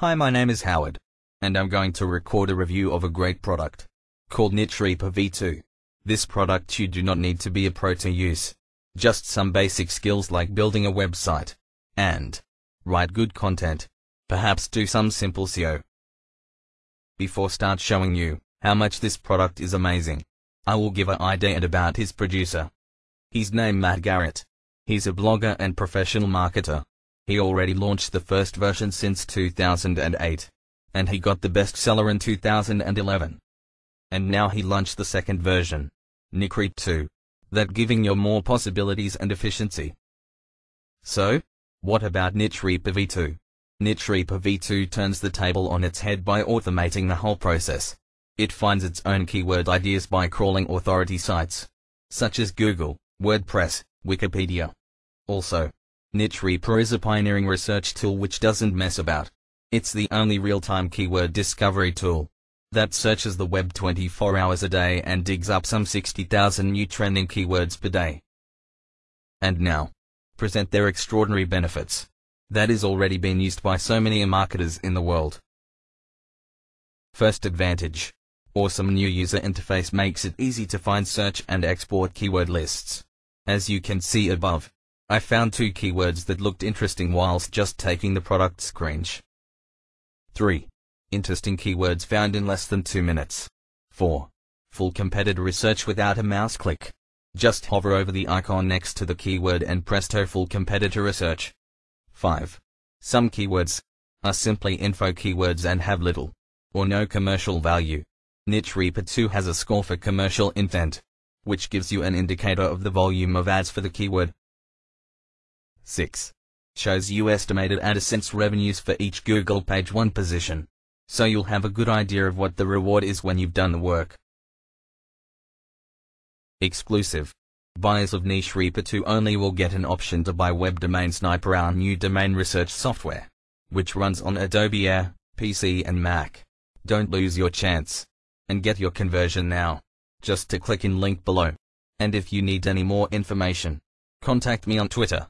Hi, my name is Howard, and I'm going to record a review of a great product called NicheReaper V2. This product you do not need to be a pro to use. Just some basic skills like building a website and write good content. Perhaps do some simple SEO. Before start showing you how much this product is amazing, I will give an idea about his producer. He's named Matt Garrett. He's a blogger and professional marketer. He already launched the first version since 2008. And he got the bestseller in 2011. And now he launched the second version, NicheReaper 2, that giving you more possibilities and efficiency. So, what about NicheReaper V2? NicheReaper V2 turns the table on its head by automating the whole process. It finds its own keyword ideas by crawling authority sites, such as Google, WordPress, Wikipedia. Also, NicheReaper is a pioneering research tool which doesn't mess about. It's the only real-time keyword discovery tool that searches the web 24 hours a day and digs up some 60,000 new trending keywords per day. And now, present their extraordinary benefits. That is already been used by so many marketers in the world. First advantage. Awesome new user interface makes it easy to find search and export keyword lists. As you can see above, I found two keywords that looked interesting whilst just taking the product screenshot. 3. Interesting keywords found in less than 2 minutes. 4. Full competitor research without a mouse click. Just hover over the icon next to the keyword and presto full competitor research. 5. Some keywords are simply info keywords and have little or no commercial value. NicheReaper 2 has a score for commercial intent, which gives you an indicator of the volume of ads for the keyword. 6. Shows you estimated AdSense revenues for each Google page 1 position. So you'll have a good idea of what the reward is when you've done the work. Exclusive. Buyers of Niche Reaper 2 only will get an option to buy Web Domain Sniper our new domain research software, which runs on Adobe Air, PC and Mac. Don't lose your chance. And get your conversion now. Just to click in link below. And if you need any more information, contact me on Twitter.